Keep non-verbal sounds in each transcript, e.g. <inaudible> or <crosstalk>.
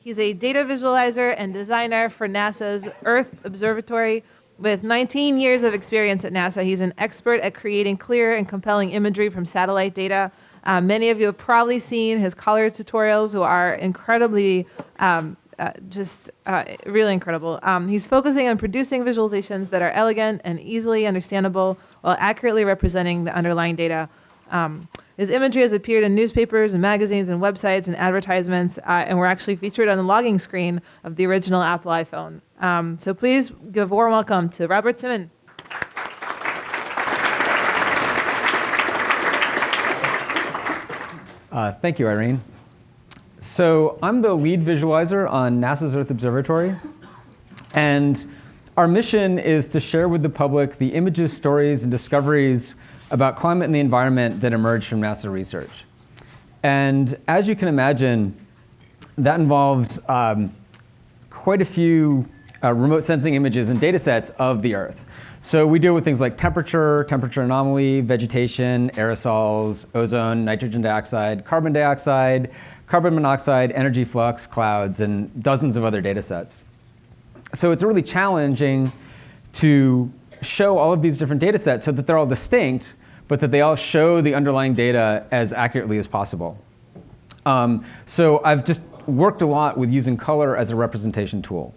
He's a data visualizer and designer for NASA's Earth Observatory. With 19 years of experience at NASA, he's an expert at creating clear and compelling imagery from satellite data. Uh, many of you have probably seen his color tutorials, who are incredibly um, uh, just uh, really incredible. Um, he's focusing on producing visualizations that are elegant and easily understandable while accurately representing the underlying data. Um, his imagery has appeared in newspapers and magazines and websites and advertisements, uh, and we're actually featured on the logging screen of the original Apple iPhone. Um, so please give a warm welcome to Robert Simmon. Uh, thank you, Irene. So I'm the lead visualizer on NASA's Earth Observatory. And our mission is to share with the public the images, stories, and discoveries about climate and the environment that emerged from NASA research. And as you can imagine, that involved um, quite a few uh, remote sensing images and data sets of the Earth. So we deal with things like temperature, temperature anomaly, vegetation, aerosols, ozone, nitrogen dioxide, carbon dioxide, carbon monoxide, energy flux, clouds, and dozens of other data sets. So it's really challenging to show all of these different data sets so that they're all distinct, but that they all show the underlying data as accurately as possible. Um, so I've just worked a lot with using color as a representation tool.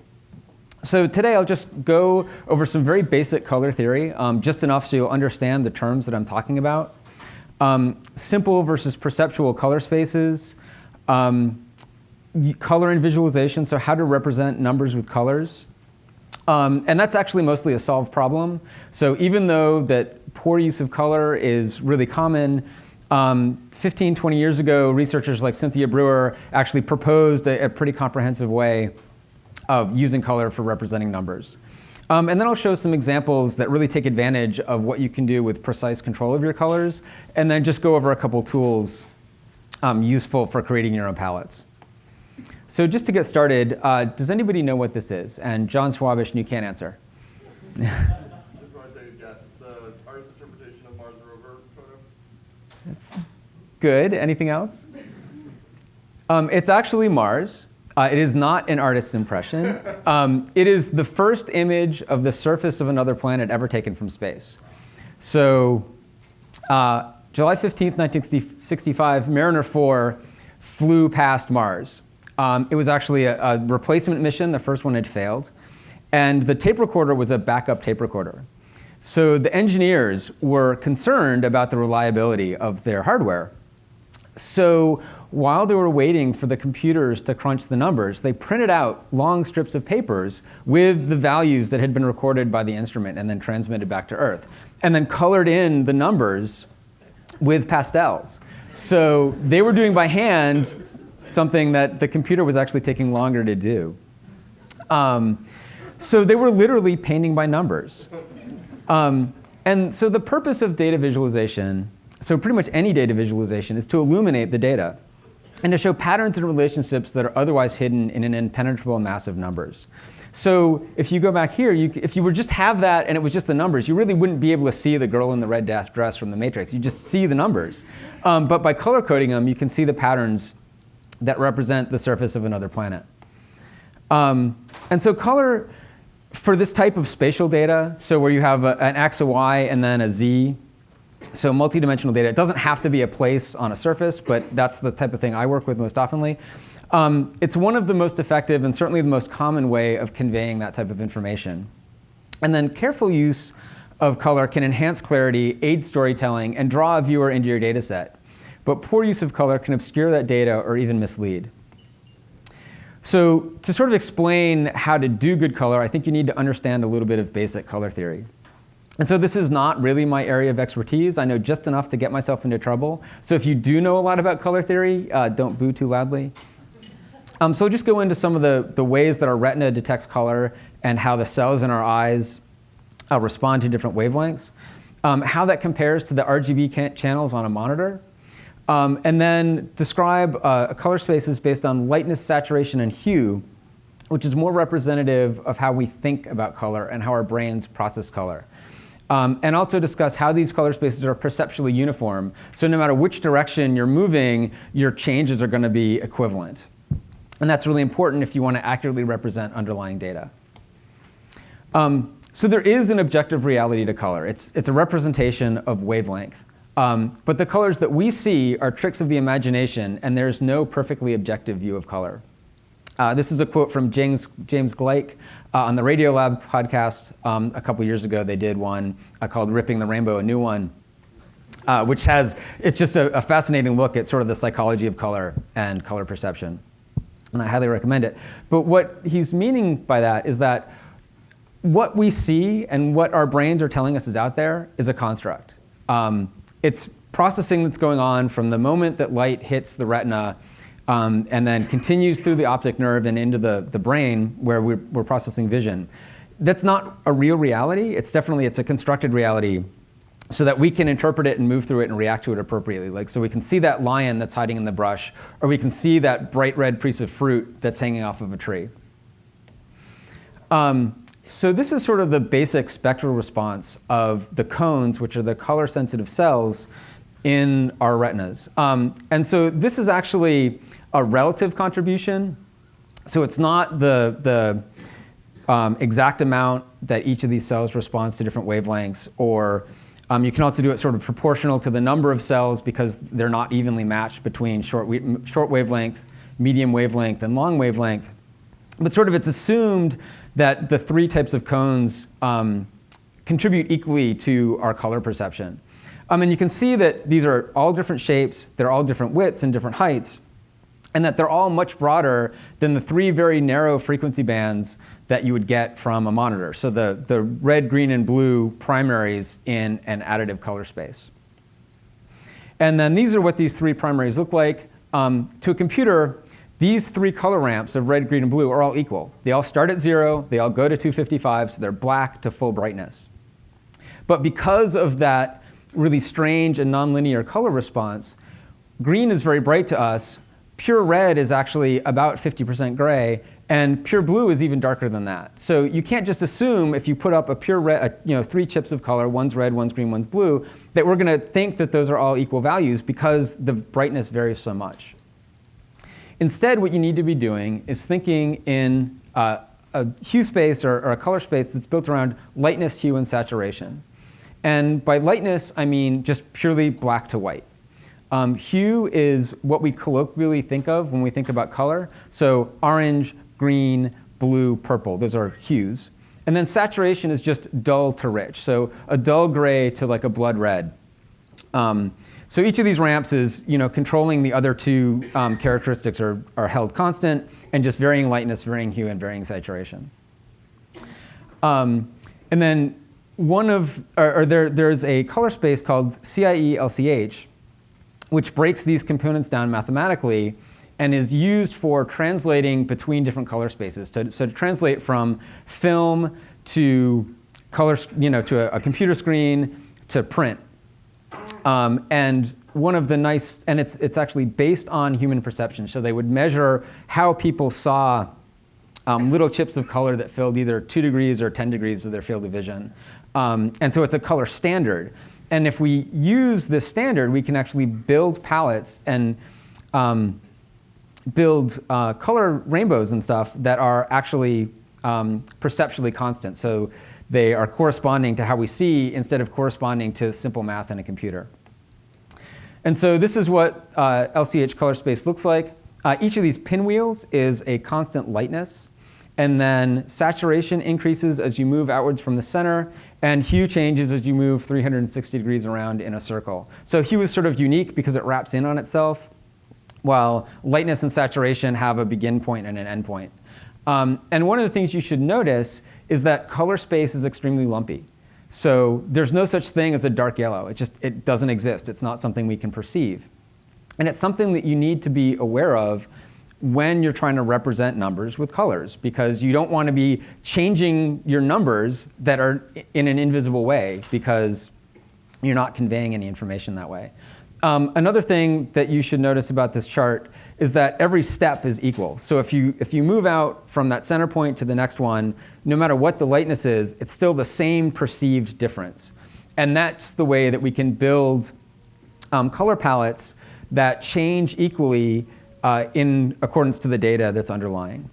So today I'll just go over some very basic color theory, um, just enough so you'll understand the terms that I'm talking about. Um, simple versus perceptual color spaces, um, color and visualization, so how to represent numbers with colors. Um, and that's actually mostly a solved problem. So even though that poor use of color is really common, um, 15, 20 years ago, researchers like Cynthia Brewer actually proposed a, a pretty comprehensive way of using color for representing numbers. Um, and then I'll show some examples that really take advantage of what you can do with precise control of your colors, and then just go over a couple tools um, useful for creating your own palettes. So just to get started, uh, does anybody know what this is? And John Schwabish, you can't answer. I <laughs> just want to take a guess. It's an artist's interpretation of Mars rover photo. That's good. Anything else? Um, it's actually Mars. Uh, it is not an artist's impression. <laughs> Um, it is the first image of the surface of another planet ever taken from space. So uh, July 15th, 1965, Mariner 4 flew past Mars. Um, it was actually a, a, replacement mission. The first one had failed. And the tape recorder was a backup tape recorder. So the engineers were concerned about the reliability of their hardware. So while they were waiting for the computers to crunch the numbers, they printed out long strips of papers with the values that had been recorded by the instrument and then transmitted back to Earth, and then colored in the numbers with pastels. So they were doing by hand something that the computer was actually taking longer to do. Um, so they were literally painting by numbers. Um, and so the purpose of data visualization, so pretty much any data visualization, is to illuminate the data and to show patterns and relationships that are otherwise hidden in an impenetrable mass of numbers. So if you go back here, you, if you were just have that and it was just the numbers, you really wouldn't be able to see the girl in the red dress from the matrix. You just see the numbers. Um, but by color coding them, you can see the patterns that represent the surface of another planet. Um, and so color for this type of spatial data, so where you have a, an x, a y, and then a z, so multidimensional data, it doesn't have to be a place on a surface, but that's the type of thing I work with most oftenly. Um, it's one of the most effective and certainly the most common way of conveying that type of information. And then careful use of color can enhance clarity, aid storytelling, and draw a viewer into your data set. But poor use of color can obscure that data or even mislead. So to sort of explain how to do good color, I think you need to understand a little bit of basic color theory. And so this is not really my area of expertise. I know just enough to get myself into trouble. So if you do know a lot about color theory, uh, don't boo too loudly. Um, so just go into some of the, the ways that our retina detects color and how the cells in our eyes uh, respond to different wavelengths, um, how that compares to the RGB channels on a monitor, um, and then describe uh, color spaces based on lightness, saturation, and hue, which is more representative of how we think about color and how our brains process color. Um, and also discuss how these color spaces are perceptually uniform. So no matter which direction you're moving, your changes are going to be equivalent. And that's really important if you want to accurately represent underlying data. Um, so there is an objective reality to color. It's, it's a representation of wavelength. Um, but the colors that we see are tricks of the imagination, and there's no perfectly objective view of color. Uh, this is a quote from James, James Gleick uh, on the Radiolab podcast. Um, a couple years ago, they did one uh, called Ripping the Rainbow, a new one, uh, which has, it's just a, a fascinating look at sort of the psychology of color and color perception. And I highly recommend it. But what he's meaning by that is that what we see and what our brains are telling us is out there is a construct. Um, it's processing that's going on from the moment that light hits the retina um, and then continues through the optic nerve and into the, the brain where we're, we're processing vision. That's not a real reality. It's definitely, it's a constructed reality so that we can interpret it and move through it and react to it appropriately. Like, so we can see that lion that's hiding in the brush, or we can see that bright red piece of fruit that's hanging off of a tree. Um, so this is sort of the basic spectral response of the cones, which are the color sensitive cells in our retinas. Um, and so this is actually a relative contribution. So it's not the, the um, exact amount that each of these cells responds to different wavelengths, or um, you can also do it sort of proportional to the number of cells because they're not evenly matched between short, short wavelength, medium wavelength, and long wavelength. But sort of it's assumed that the three types of cones um, contribute equally to our color perception. Um, and you can see that these are all different shapes, they're all different widths and different heights, and that they're all much broader than the three very narrow frequency bands that you would get from a monitor. So the, the red, green, and blue primaries in an additive color space. And then these are what these three primaries look like. Um, to a computer, these three color ramps of red, green, and blue are all equal. They all start at zero, they all go to 255, so they're black to full brightness. But because of that really strange and nonlinear color response, green is very bright to us, pure red is actually about 50% gray, and pure blue is even darker than that. So you can't just assume if you put up a pure red, you know, three chips of color, one's red, one's green, one's blue, that we're going to think that those are all equal values because the brightness varies so much. Instead, what you need to be doing is thinking in uh, a hue space or, or, a color space that's built around lightness, hue, and saturation. And by lightness, I mean just purely black to white. Um, hue is what we colloquially think of when we think about color. So orange, green, blue, purple, those are hues. And then saturation is just dull to rich. So a dull gray to like a blood red. Um, so each of these ramps is you know, controlling the other two um, characteristics are, are held constant and just varying lightness, varying hue, and varying saturation. Um, and then one of, or, or there, there's a color space called CIE LCH, which breaks these components down mathematically and is used for translating between different color spaces. To, so to translate from film to color, you know, to a, a computer screen to print. Um, and one of the nice, and it's, it's actually based on human perception. So they would measure how people saw um, little chips of color that filled either two degrees or 10 degrees of their field of vision. Um, and so it's a color standard. And if we use this standard, we can actually build palettes and um, build uh, color rainbows and stuff that are actually um, perceptually constant. So they are corresponding to how we see instead of corresponding to simple math in a computer. And so this is what uh, LCH color space looks like. Uh, each of these pinwheels is a constant lightness. And then saturation increases as you move outwards from the center, and hue changes as you move 360 degrees around in a circle. So hue is sort of unique because it wraps in on itself, while lightness and saturation have a begin point and an end point. Um, and one of the things you should notice is that color space is extremely lumpy. So there's no such thing as a dark yellow. It just it doesn't exist. It's not something we can perceive. And it's something that you need to be aware of when you're trying to represent numbers with colors because you don't want to be changing your numbers that are in an invisible way because you're not conveying any information that way. Um, another thing that you should notice about this chart is that every step is equal. So if you, if you move out from that center point to the next one, no matter what the lightness is, it's still the same perceived difference. And that's the way that we can build um, color palettes that change equally uh, in accordance to the data that's underlying.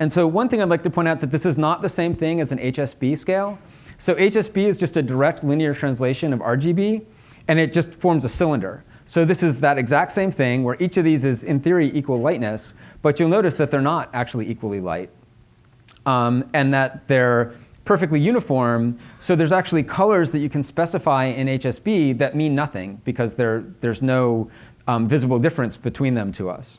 And so one thing I'd like to point out that this is not the same thing as an HSB scale. So HSB is just a direct linear translation of RGB, and it just forms a cylinder. So this is that exact same thing where each of these is, in theory, equal lightness, but you'll notice that they're not actually equally light, um, and that they're perfectly uniform. So there's actually colors that you can specify in HSB that mean nothing because there's no um, visible difference between them to us.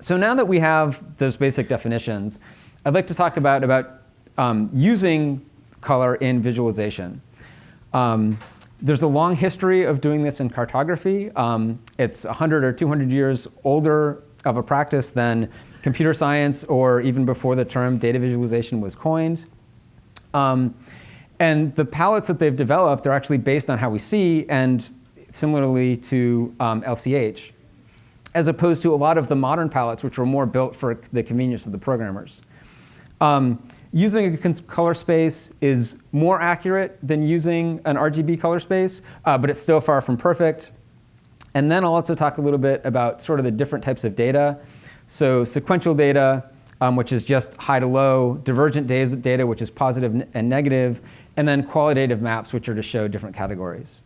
So now that we have those basic definitions, I'd like to talk about, about um, using color in visualization. Um, there's a long history of doing this in cartography. Um, it's 100 or 200 years older of a practice than computer science or even before the term data visualization was coined. Um, and the palettes that they've developed are actually based on how we see and similarly to LCH. Um, as opposed to a lot of the modern palettes, which were more built for the convenience of the programmers. Um, using a color space is more accurate than using an RGB color space, uh, but it's still far from perfect. And then I'll also talk a little bit about sort of the different types of data. So sequential data, um, which is just high to low, divergent data, which is positive and negative, and then qualitative maps, which are to show different categories.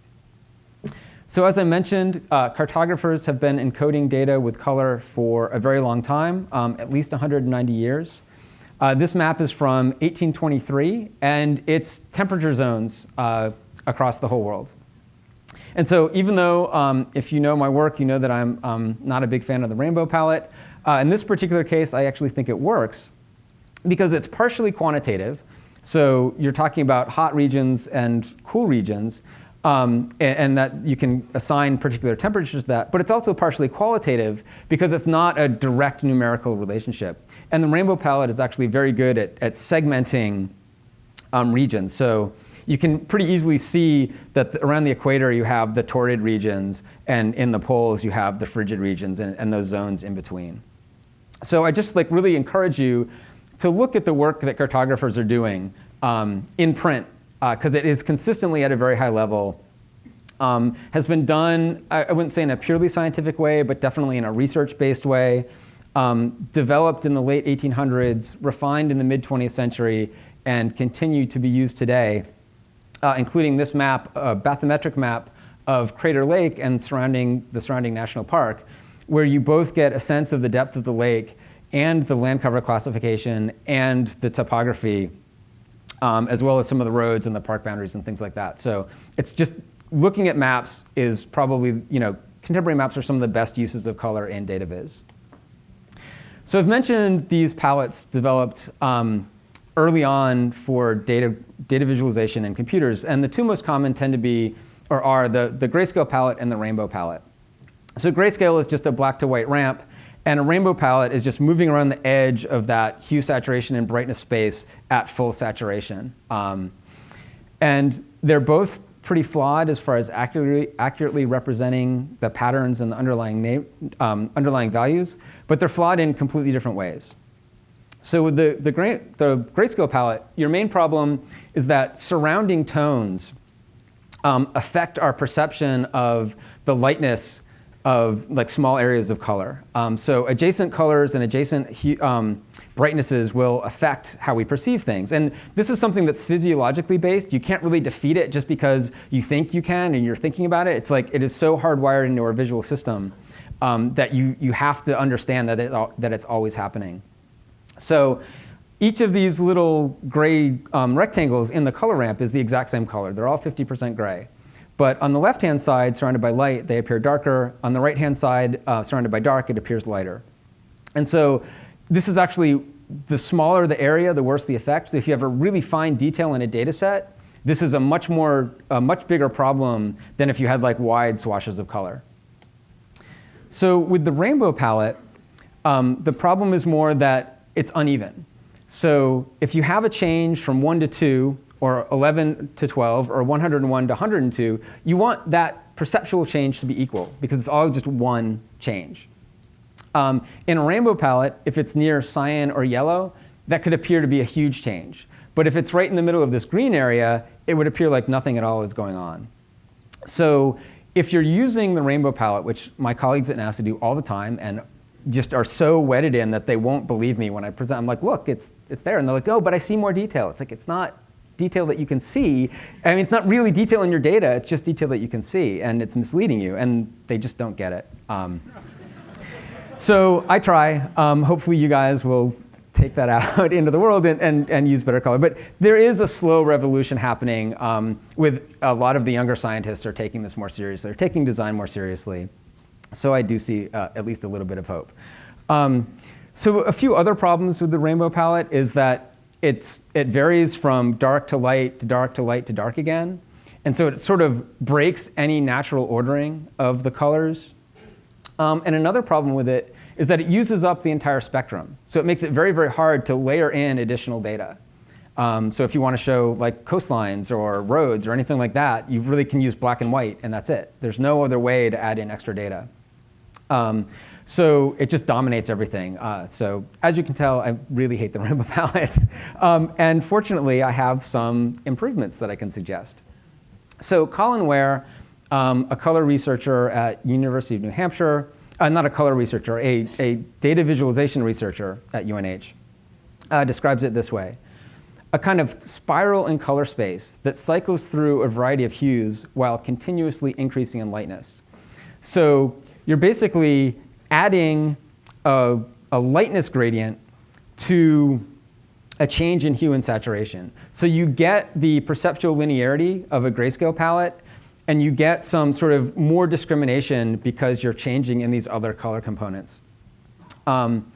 So as I mentioned, uh, cartographers have been encoding data with color for a very long time, um, at least 190 years. Uh, this map is from 1823, and it's temperature zones uh, across the whole world. And so even though, um, if you know my work, you know that I'm um, not a big fan of the rainbow palette, uh, in this particular case, I actually think it works because it's partially quantitative. So you're talking about hot regions and cool regions, um, and, and, that you can assign particular temperatures to that. But it's also partially qualitative because it's not a direct numerical relationship. And the rainbow palette is actually very good at, at segmenting um, regions. So you can pretty easily see that around the equator you have the torrid regions, and in the poles you have the frigid regions and, and those zones in between. So I just like really encourage you to look at the work that cartographers are doing um, in print because uh, it is consistently at a very high level. Um, has been done, I, I, wouldn't say in a purely scientific way, but definitely in a research-based way, um, developed in the late 1800s, refined in the mid-20th century, and continue to be used today, uh, including this map, a bathymetric map of Crater Lake and surrounding the surrounding national park, where you both get a sense of the depth of the lake and the land cover classification and the topography um, as well as some of the roads and the park boundaries and things like that. So it's just looking at maps is probably, you know, contemporary maps are some of the best uses of color in data viz. So I've mentioned these palettes developed um, early on for data, data visualization in computers. And the two most common tend to be, or are, the, the grayscale palette and the rainbow palette. So grayscale is just a black to white ramp. And a rainbow palette is just moving around the edge of that hue saturation and brightness space at full saturation. Um, and they're both pretty flawed as far as accurately, accurately representing the patterns and the underlying, um, underlying values, but they're flawed in completely different ways. So with the, the, gray, the grayscale palette, your main problem is that surrounding tones um, affect our perception of the lightness of like small areas of color. Um, so adjacent colors and adjacent um, brightnesses will affect how we perceive things. And this is something that's physiologically based. You can't really defeat it just because you think you can and you're thinking about it. It's like it is so hardwired into our visual system um, that you, you have to understand that, it, that it's always happening. So each of these little gray um, rectangles in the color ramp is the exact same color. They're all 50% gray. But on the left-hand side, surrounded by light, they appear darker. On the right-hand side, uh, surrounded by dark, it appears lighter. And so this is actually, the smaller the area, the worse the effect. So if you have a really fine detail in a data set, this is a much more, a much bigger problem than if you had like wide swashes of color. So with the rainbow palette, um, the problem is more that it's uneven. So if you have a change from one to two, or 11 to 12, or 101 to 102, you want that perceptual change to be equal because it's all just one change. Um, in a rainbow palette, if it's near cyan or yellow, that could appear to be a huge change. But if it's right in the middle of this green area, it would appear like nothing at all is going on. So if you're using the rainbow palette, which my colleagues at NASA do all the time and just are so wedded in that they won't believe me when I present, I'm like, look, it's, it's there. And they're like, oh, but I see more detail. It's like, it's not detail that you can see. I mean, it's not really detail in your data, it's just detail that you can see, and it's misleading you, and they just don't get it. Um, so I try. Um, hopefully you guys will take that <laughs> out into the world and, and, and use better color. But there is a slow revolution happening um, with a lot of the younger scientists are taking this more seriously. They're taking design more seriously. So I do see uh, at least a little bit of hope. Um, so a few other problems with the rainbow palette is that it's, it varies from dark to light to dark to light to dark again. And so it sort of breaks any natural ordering of the colors. Um, and another problem with it is that it uses up the entire spectrum. So it makes it very, very hard to layer in additional data. Um, so if you want to show like coastlines or roads or anything like that, you really can use black and white, and that's it. There's no other way to add in extra data. Um, so it just dominates everything. Uh, so as you can tell, I really hate the <laughs> rainbow palette. Um, and fortunately, I have some improvements that I can suggest. So Colin Ware, um, a color researcher at University of New Hampshire, uh, not a color researcher, a, a data visualization researcher at UNH, uh, describes it this way. A kind of spiral in color space that cycles through a variety of hues while continuously increasing in lightness. So you're basically adding a, a lightness gradient to a change in hue and saturation. So you get the perceptual linearity of a grayscale palette, and you get some sort of more discrimination because you're changing in these other color components. Um,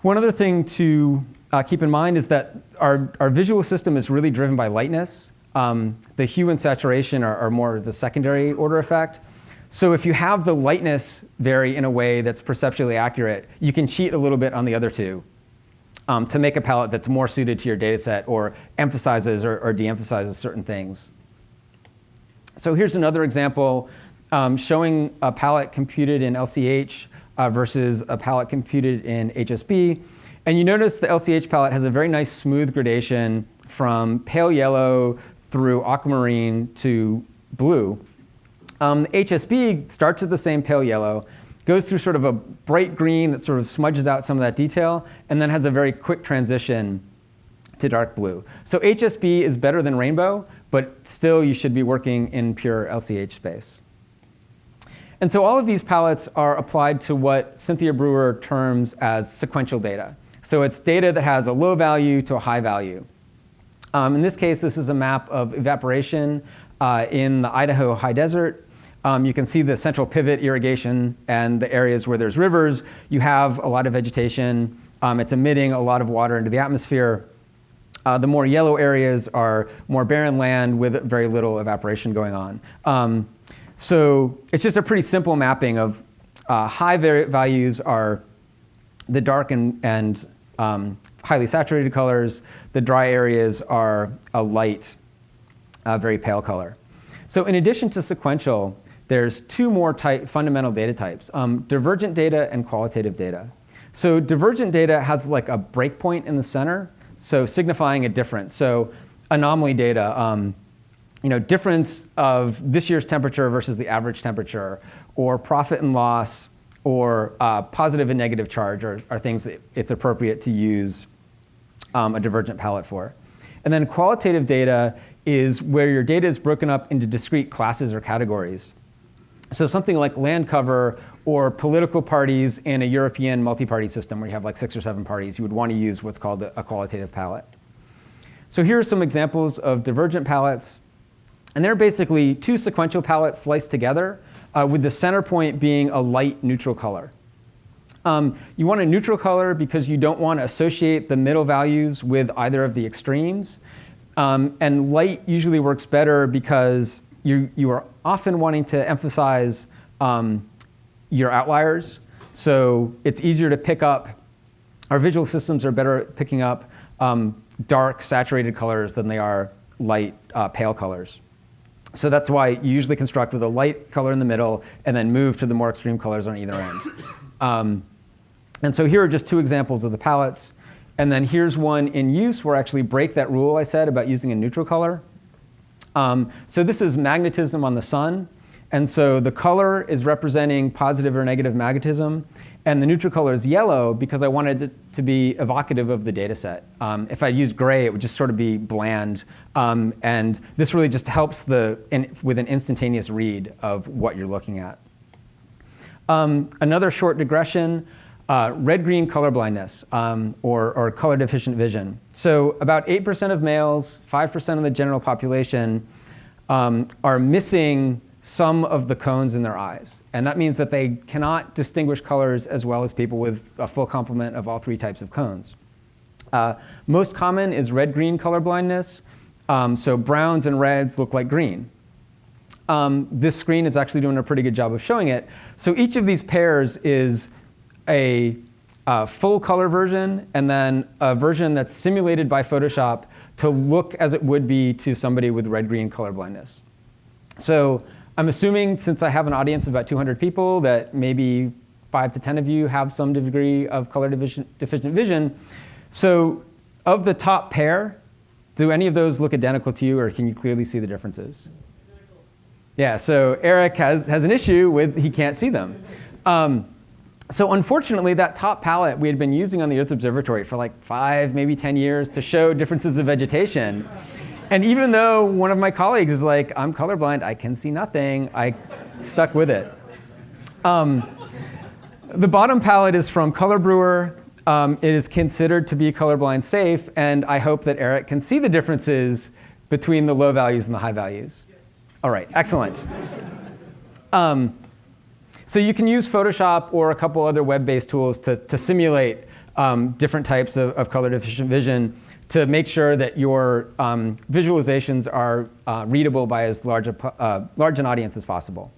one other thing to uh, keep in mind is that our, our visual system is really driven by lightness. Um, the hue and saturation are, are more the secondary order effect. So if you have the lightness vary in a way that's perceptually accurate, you can cheat a little bit on the other two um, to make a palette that's more suited to your data set or emphasizes or, or de-emphasizes certain things. So here's another example um, showing a palette computed in LCH uh, versus a palette computed in HSB. And you notice the LCH palette has a very nice smooth gradation from pale yellow through aquamarine to blue. Um, HSB starts at the same pale yellow, goes through sort of a bright green that sort of smudges out some of that detail, and then has a very quick transition to dark blue. So HSB is better than rainbow, but still you should be working in pure LCH space. And so all of these palettes are applied to what Cynthia Brewer terms as sequential data. So it's data that has a low value to a high value. Um, in this case, this is a map of evaporation uh, in the Idaho high desert. Um, you can see the central pivot irrigation and the areas where there's rivers. You have a lot of vegetation. Um, it's emitting a lot of water into the atmosphere. Uh, the more yellow areas are more barren land with very little evaporation going on. Um, so it's just a pretty simple mapping of uh, high values are the dark and, and um, highly saturated colors. The dry areas are a light, uh, very pale color. So in addition to sequential, there's two more type, fundamental data types, um, divergent data and qualitative data. So divergent data has like a breakpoint in the center, so signifying a difference. So anomaly data, um, you know, difference of this year's temperature versus the average temperature, or profit and loss, or uh, positive and negative charge are, are, things that it's appropriate to use um, a divergent palette for. And then qualitative data is where your data is broken up into discrete classes or categories. So something like land cover or political parties in a European multi-party system where you have like six or seven parties, you would want to use what's called a qualitative palette. So here are some examples of divergent palettes. And they're basically two sequential palettes sliced together uh, with the center point being a light neutral color. Um, you want a neutral color because you don't want to associate the middle values with either of the extremes. Um, and light usually works better because you, you are often wanting to emphasize um, your outliers. So it's easier to pick up, our visual systems are better at picking up um, dark, saturated colors than they are light, uh, pale colors. So that's why you usually construct with a light color in the middle and then move to the more extreme colors on either end. <coughs> Um, and so here are just two examples of the palettes. And then here's one in use where I actually break that rule I said about using a neutral color. Um, so this is magnetism on the sun. And so the color is representing positive or negative magnetism. And the neutral color is yellow because I wanted it to be evocative of the data set. Um, if I used gray, it would just sort of be bland. Um, and this really just helps the, in, with an instantaneous read of what you're looking at. Um, another short digression, uh, red-green color blindness um, or, or color deficient vision. So about 8% of males, 5% of the general population um, are missing some of the cones in their eyes. And that means that they cannot distinguish colors as well as people with a full complement of all three types of cones. Uh, most common is red-green color blindness. Um, so browns and reds look like green. Um, this screen is actually doing a pretty good job of showing it. So each of these pairs is a uh, full color version and then a version that's simulated by Photoshop to look as it would be to somebody with red-green color blindness. So I'm assuming since I have an audience of about 200 people that maybe five to 10 of you have some degree of color deficient vision. So of the top pair, do any of those look identical to you or can you clearly see the differences? Yeah, so Eric has, has an issue with he can't see them. Um, so unfortunately, that top palette we had been using on the Earth Observatory for like five, maybe 10 years to show differences of vegetation. And even though one of my colleagues is like, I'm colorblind, I can see nothing, I stuck with it. Um, the bottom palette is from Color Brewer. Um, it is considered to be colorblind safe, and I hope that Eric can see the differences between the low values and the high values. All right, excellent. Um, so you can use Photoshop or a couple other web-based tools to, to simulate um, different types of, of, color deficient vision to make sure that your um, visualizations are uh, readable by as large, a, uh, large an audience as possible.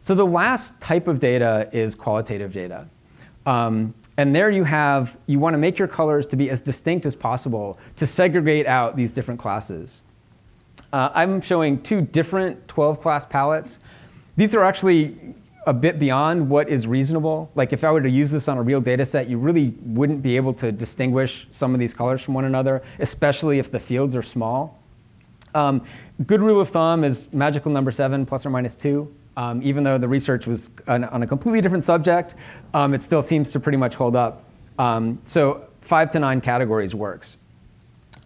So the last type of data is qualitative data. Um, and there you have, you want to make your colors to be as distinct as possible to segregate out these different classes. Uh, I'm showing two different 12 class palettes. These are actually a bit beyond what is reasonable. Like if I were to use this on a real data set, you really wouldn't be able to distinguish some of these colors from one another, especially if the fields are small. Um, good rule of thumb is magical number seven plus or minus two. Um, even though the research was on, on a completely different subject, um, it still seems to pretty much hold up. Um, so five to nine categories works.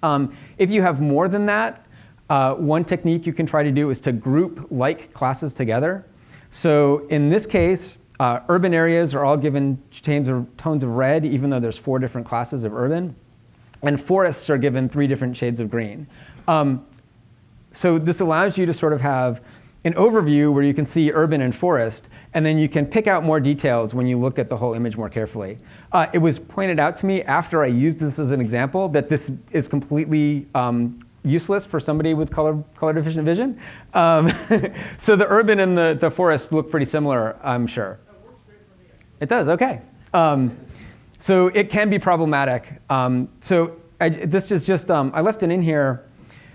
Um, if you have more than that, uh, one technique you can try to do is to group like classes together. So in this case, uh, urban areas are all given tones of, tones of red, even though there's four different classes of urban. And forests are given three different shades of green. Um, so this allows you to sort of have an overview where you can see urban and forest, and then you can pick out more details when you look at the whole image more carefully. Uh, it was pointed out to me after I used this as an example that this is completely um, useless for somebody with color, color deficient vision. Um, <laughs> so the urban and the, the forest look pretty similar, I'm sure. It does, OK. Um, so it can be problematic. Um, so I, this is just, um, I left it in here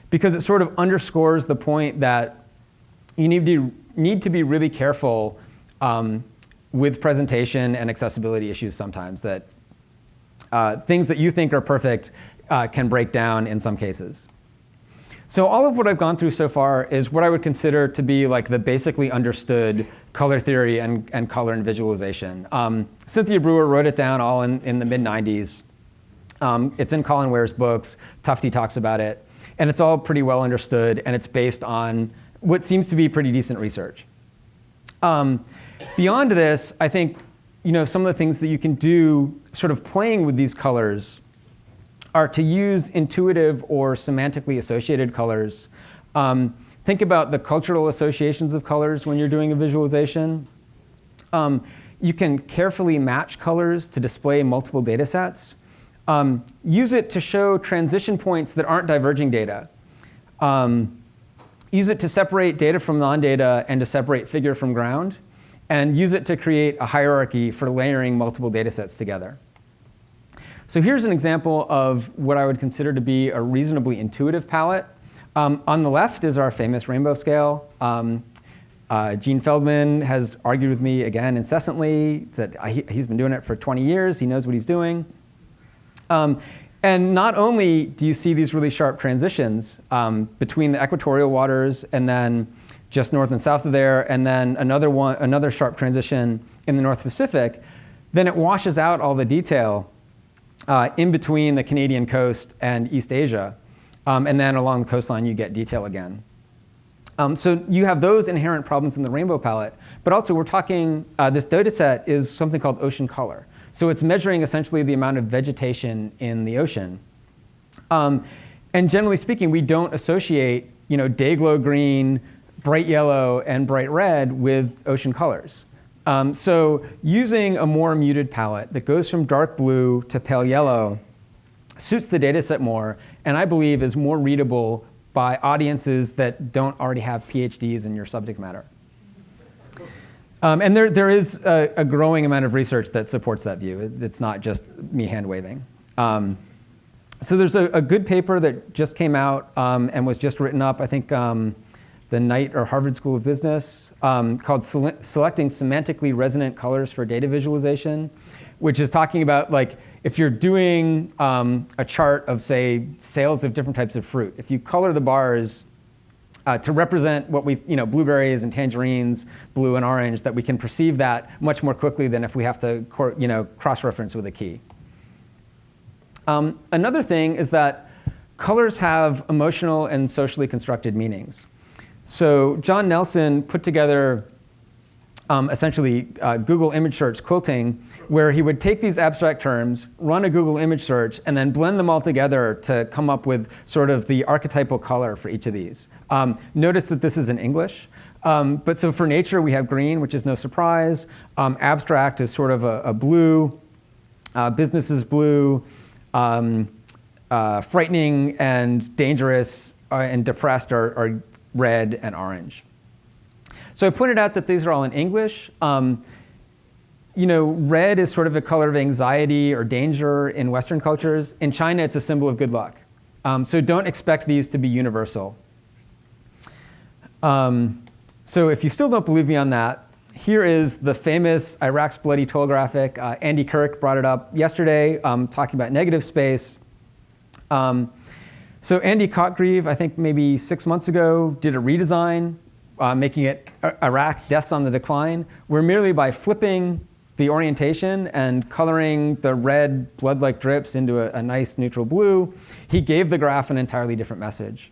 because it sort of underscores the point that you need to, need to be really careful um, with presentation and accessibility issues sometimes that uh, things that you think are perfect uh, can break down in some cases. So all of what I've gone through so far is what I would consider to be like the basically understood color theory and, and color and visualization. Um, Cynthia Brewer wrote it down all in, in the mid 90s. Um, it's in Colin Ware's books. Tufte talks about it. And it's all pretty well understood, and it's based on what seems to be pretty decent research. Um, beyond this, I think you know, some of the things that you can do sort of playing with these colors are to use intuitive or semantically associated colors. Um, think about the cultural associations of colors when you're doing a visualization. Um, you can carefully match colors to display multiple data sets. Um, use it to show transition points that aren't diverging data. Um, use it to separate data from non-data and to separate figure from ground. And use it to create a hierarchy for layering multiple data sets together. So here's an example of what I would consider to be a reasonably intuitive palette. Um, on the left is our famous rainbow scale. Um, uh, Gene Feldman has argued with me again incessantly that he, has been doing it for 20 years. He knows what he's doing. Um, and not only do you see these really sharp transitions um, between the equatorial waters and then just north and south of there, and then another one, another sharp transition in the North Pacific, then it washes out all the detail uh, in between the Canadian coast and East Asia. Um, and then along the coastline, you get detail again. Um, so you have those inherent problems in the rainbow palette. But also, we're talking, uh, this data set is something called ocean color. So it's measuring essentially the amount of vegetation in the ocean. Um, and generally speaking, we don't associate you know, day glow green, bright yellow, and bright red with ocean colors. Um, so using a more muted palette that goes from dark blue to pale yellow suits the data set more, and I believe is more readable by audiences that don't already have PhDs in your subject matter. Um, and there, there is a, a, growing amount of research that supports that view. It, it's not just me hand waving. Um, so there's a, a, good paper that just came out um, and was just written up, I think um, the Knight or Harvard School of Business, um, called Sele Selecting Semantically Resonant Colors for Data Visualization, which is talking about like if you're doing um, a chart of, say, sales of different types of fruit, if you color the bars uh, to represent what we, you know, blueberries and tangerines, blue and orange, that we can perceive that much more quickly than if we have to, you know, cross-reference with a key. Um, another thing is that colors have emotional and socially constructed meanings. So John Nelson put together um, essentially uh, Google image search quilting where he would take these abstract terms, run a Google image search, and then blend them all together to come up with sort of the archetypal color for each of these. Um, notice that this is in English. Um, but so for nature, we have green, which is no surprise. Um, abstract is sort of a, a blue. Uh, business is blue. Um, uh, frightening and dangerous uh, and depressed are, are, red and orange. So I pointed out that these are all in English. Um, you know, red is sort of a color of anxiety or danger in Western cultures. In China, it's a symbol of good luck. Um, so don't expect these to be universal. Um, so if you still don't believe me on that, here is the famous Iraq's Bloody Toll graphic. Uh, Andy Kirk brought it up yesterday, um, talking about negative space. So Andy Cotgreave, I think maybe six months ago, did a redesign, uh, making it Iraq deaths on the decline, where merely by flipping the orientation and coloring the red blood-like drips into a, a, nice neutral blue, he gave the graph an entirely different message.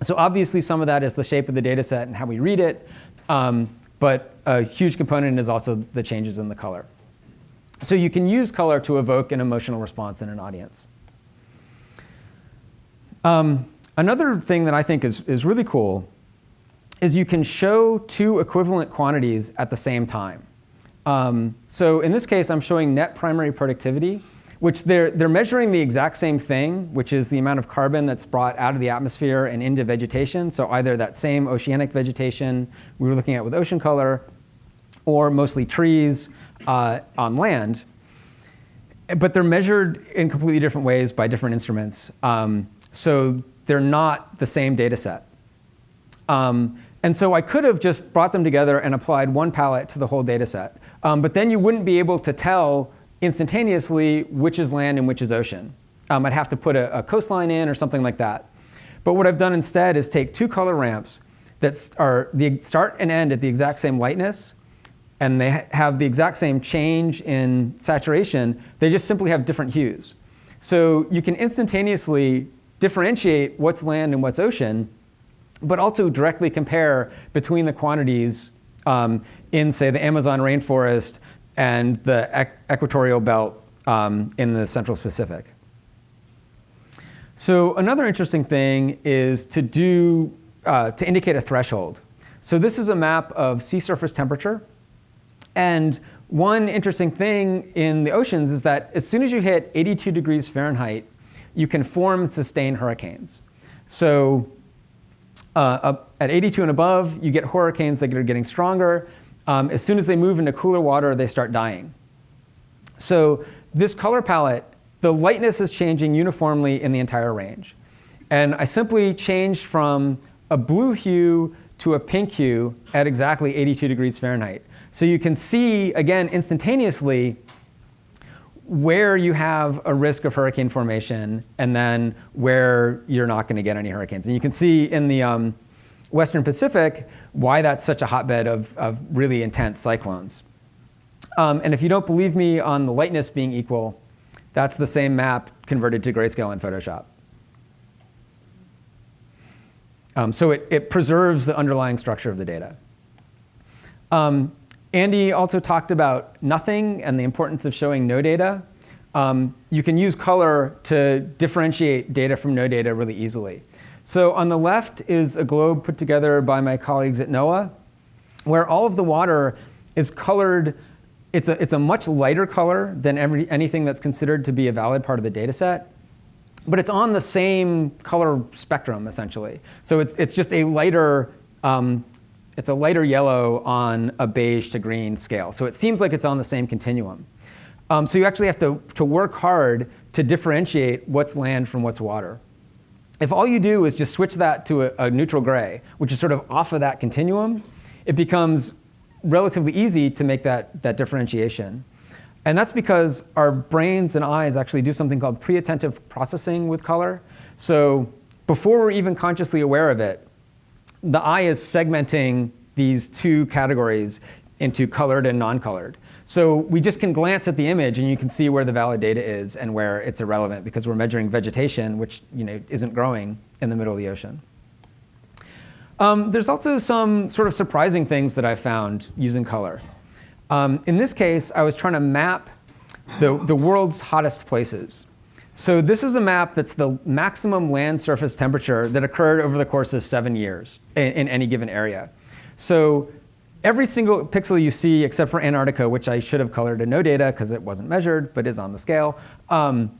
So obviously some of that is the shape of the data set and how we read it, um, but a huge component is also the changes in the color. So you can use color to evoke an emotional response in an audience. Um, another thing that I think is, is really cool is you can show two equivalent quantities at the same time. Um, so in this case, I'm showing net primary productivity, which they're, they're measuring the exact same thing, which is the amount of carbon that's brought out of the atmosphere and into vegetation. So either that same oceanic vegetation we were looking at with ocean color, or mostly trees uh, on land. But they're measured in completely different ways by different instruments. Um, so they're not the same data set. Um, and so I could have just brought them together and applied one palette to the whole data set. Um, but then you wouldn't be able to tell instantaneously which is land and which is ocean. Um, I'd have to put a, a, coastline in or something like that. But what I've done instead is take two color ramps that are the start and end at the exact same lightness, and they ha have the exact same change in saturation. They just simply have different hues. So you can instantaneously differentiate what's land and what's ocean, but also directly compare between the quantities um, in, say, the Amazon rainforest and the equatorial belt um, in the Central Pacific. So another interesting thing is to do, uh, to indicate a threshold. So this is a map of sea surface temperature. And one interesting thing in the oceans is that as soon as you hit 82 degrees Fahrenheit, you can form and sustain hurricanes. So uh, at 82 and above, you get hurricanes that are getting stronger. Um, as soon as they move into cooler water, they start dying. So this color palette, the lightness is changing uniformly in the entire range. And I simply changed from a blue hue to a pink hue at exactly 82 degrees Fahrenheit. So you can see, again, instantaneously, where you have a risk of hurricane formation and then where you're not going to get any hurricanes. And you can see in the, um, Western Pacific, why that's such a hotbed of, of really intense cyclones. Um, and if you don't believe me on the lightness being equal, that's the same map converted to grayscale in Photoshop. Um, so it, it preserves the underlying structure of the data. Um, Andy also talked about nothing and the importance of showing no data. Um, you can use color to differentiate data from no data really easily. So on the left is a globe put together by my colleagues at NOAA, where all of the water is colored. It's a, it's a much lighter color than every, anything that's considered to be a valid part of the data set. But it's on the same color spectrum, essentially. So it's, it's just a lighter, um, it's a lighter yellow on a beige to green scale. So it seems like it's on the same continuum. Um, so you actually have to, to work hard to differentiate what's land from what's water. If all you do is just switch that to a, a neutral gray, which is sort of off of that continuum, it becomes relatively easy to make that, that differentiation. And that's because our brains and eyes actually do something called pre-attentive processing with color. So before we're even consciously aware of it, the eye is segmenting these two categories into colored and non-colored. So we just can glance at the image and you can see where the valid data is and where it's irrelevant because we're measuring vegetation, which you know, isn't growing in the middle of the ocean. Um, there's also some sort of surprising things that I found using color. Um, in this case, I was trying to map the, the world's hottest places. So this is a map that's the maximum land surface temperature that occurred over the course of seven years in, in any given area. So every single pixel you see, except for Antarctica, which I should have colored in no data because it wasn't measured, but is on the scale, um,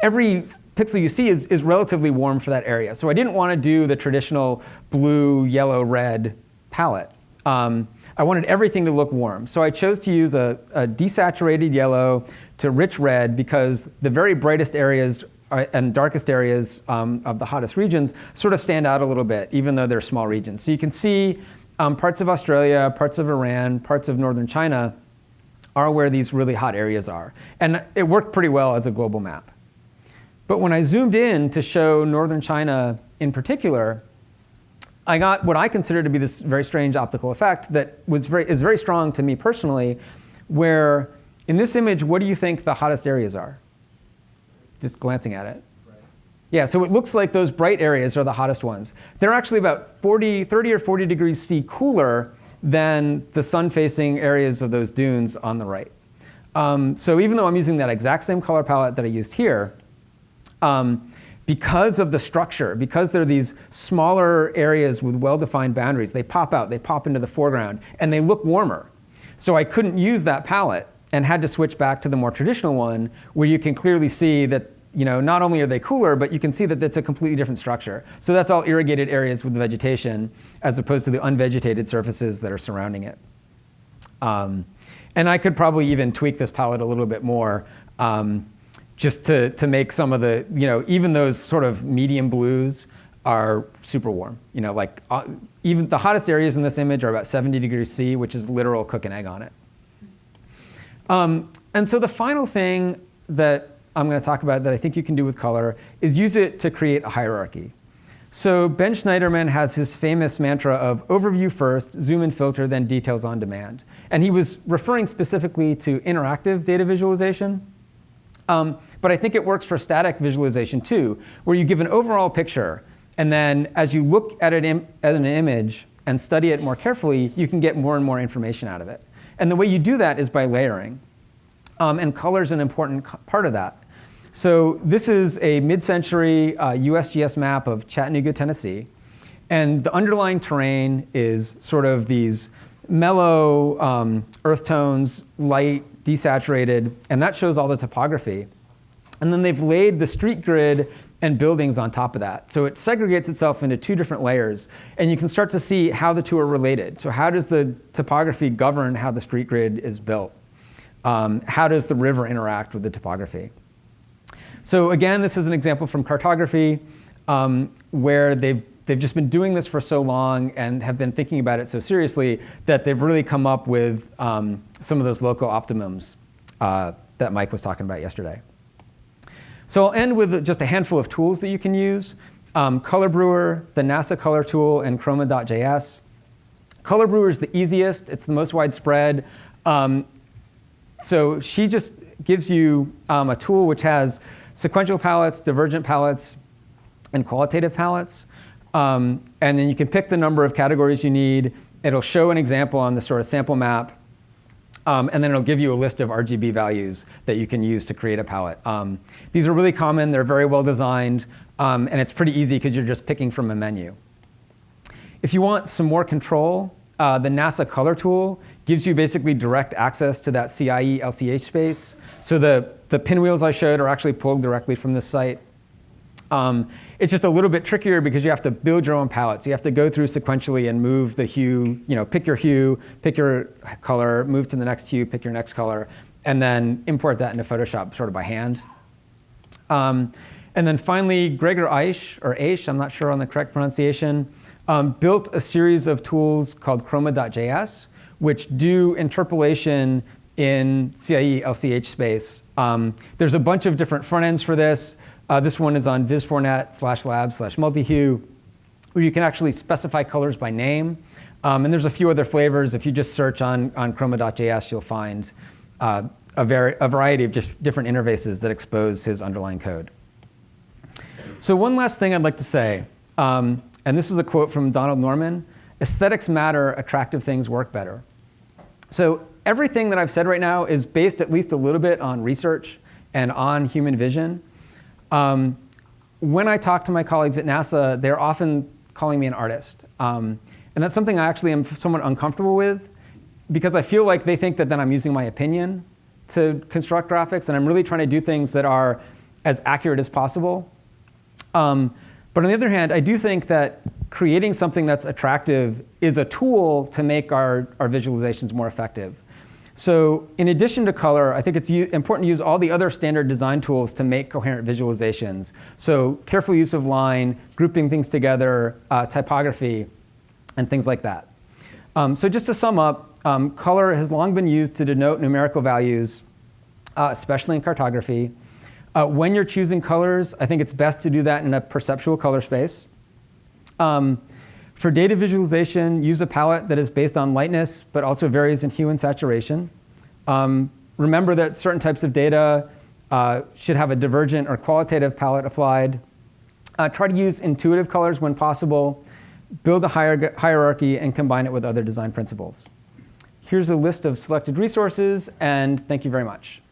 every pixel you see is, is relatively warm for that area. So I didn't want to do the traditional blue, yellow, red palette. Um, I wanted everything to look warm. So I chose to use a, a desaturated yellow to rich red because the very brightest areas and darkest areas um, of the hottest regions sort of stand out a little bit, even though they're small regions. So you can see um, parts of Australia, parts of Iran, parts of northern China are where these really hot areas are. And it worked pretty well as a global map. But when I zoomed in to show northern China in particular, I got what I consider to be this very strange optical effect that was very, is very strong to me personally, where in this image, what do you think the hottest areas are? Just glancing at it. Yeah, so it looks like those bright areas are the hottest ones. They're actually about 40, 30 or 40 degrees C cooler than the sun-facing areas of those dunes on the right. Um, so even though I'm using that exact same color palette that I used here, um, because of the structure, because they're these smaller areas with well-defined boundaries, they pop out, they pop into the foreground, and they look warmer. So I couldn't use that palette and had to switch back to the more traditional one where you can clearly see that you know, not only are they cooler, but you can see that it's a completely different structure. So that's all irrigated areas with vegetation as opposed to the unvegetated surfaces that are surrounding it. Um, and I could probably even tweak this palette a little bit more um, just to, to make some of the, you know, even those sort of medium blues are super warm. You know, like uh, even the hottest areas in this image are about 70 degrees C, which is literal cook an egg on it. Um, and so the final thing that I'm going to talk about that I think you can do with color is use it to create a hierarchy. So Ben Shneiderman has his famous mantra of overview first, zoom and filter, then details on demand. And he was referring specifically to interactive data visualization. Um, but I think it works for static visualization too, where you give an overall picture, and then as you look at, it at an image and study it more carefully, you can get more and more information out of it. And the way you do that is by layering. Um, and color is an important part of that. So this is a mid-century uh, USGS map of Chattanooga, Tennessee. And the underlying terrain is sort of these mellow um, earth tones, light, desaturated, and that shows all the topography. And then they've laid the street grid and buildings on top of that. So it segregates itself into two different layers, and you can start to see how the two are related. So how does the topography govern how the street grid is built? Um, how does the river interact with the topography? So again, this is an example from cartography um, where they've, they've just been doing this for so long and have been thinking about it so seriously that they've really come up with um, some of those local optimums uh, that Mike was talking about yesterday. So I'll end with just a handful of tools that you can use. um, Color Brewer, the NASA Color Tool, and Chroma.js. Color Brewer is the easiest. It's the most widespread. Um, so she just gives you um, a tool which has sequential palettes, divergent palettes, and qualitative palettes. Um, and then you can pick the number of categories you need. It'll show an example on the sort of sample map. Um, and then it'll give you a list of RGB values that you can use to create a palette. Um, these are really common. They're very well designed. Um, and it's pretty easy because you're just picking from a menu. If you want some more control, uh, the NASA Color Tool gives you basically direct access to that CIE LCH space. So the, the pinwheels I showed are actually pulled directly from this site. Um, it's just a little bit trickier because you have to build your own palettes. You have to go through sequentially and move the hue, you know, pick your hue, pick your color, move to the next hue, pick your next color, and then import that into Photoshop sort of by hand. Um, and then finally, Gregor Aisch, or Aish, I'm not sure on the correct pronunciation, um, built a series of tools called Chroma.js, which do interpolation in CIE LCH space. Um, there's a bunch of different front ends for this. Uh, this one is on vis4net slash lab slash multihue, where you can actually specify colors by name. Um, and there's a few other flavors. If you just search on, on chroma.js, you'll find uh, a, a, variety of just different interfaces that expose his underlying code. So one last thing I'd like to say, um, and this is a quote from Donald Norman, aesthetics matter, attractive things work better. So everything that I've said right now is based at least a little bit on research and on human vision. Um, when I talk to my colleagues at NASA, they're often calling me an artist. Um, and that's something I actually am somewhat uncomfortable with because I feel like they think that then I'm using my opinion to construct graphics, and I'm really trying to do things that are as accurate as possible. Um, but on the other hand, I do think that creating something that's attractive is a tool to make our, our visualizations more effective. So in addition to color, I think it's important to use all the other standard design tools to make coherent visualizations. So careful use of line, grouping things together, uh, typography, and things like that. Um, so just to sum up, um, color has long been used to denote numerical values, uh, especially in cartography. Uh, when you're choosing colors, I think it's best to do that in a perceptual color space. Um, for data visualization, use a palette that is based on lightness, but also varies in hue and saturation. Um, remember that certain types of data uh, should have a divergent or qualitative palette applied. Uh, try to use intuitive colors when possible. Build a hier hierarchy and combine it with other design principles. Here's a list of selected resources, and thank you very much.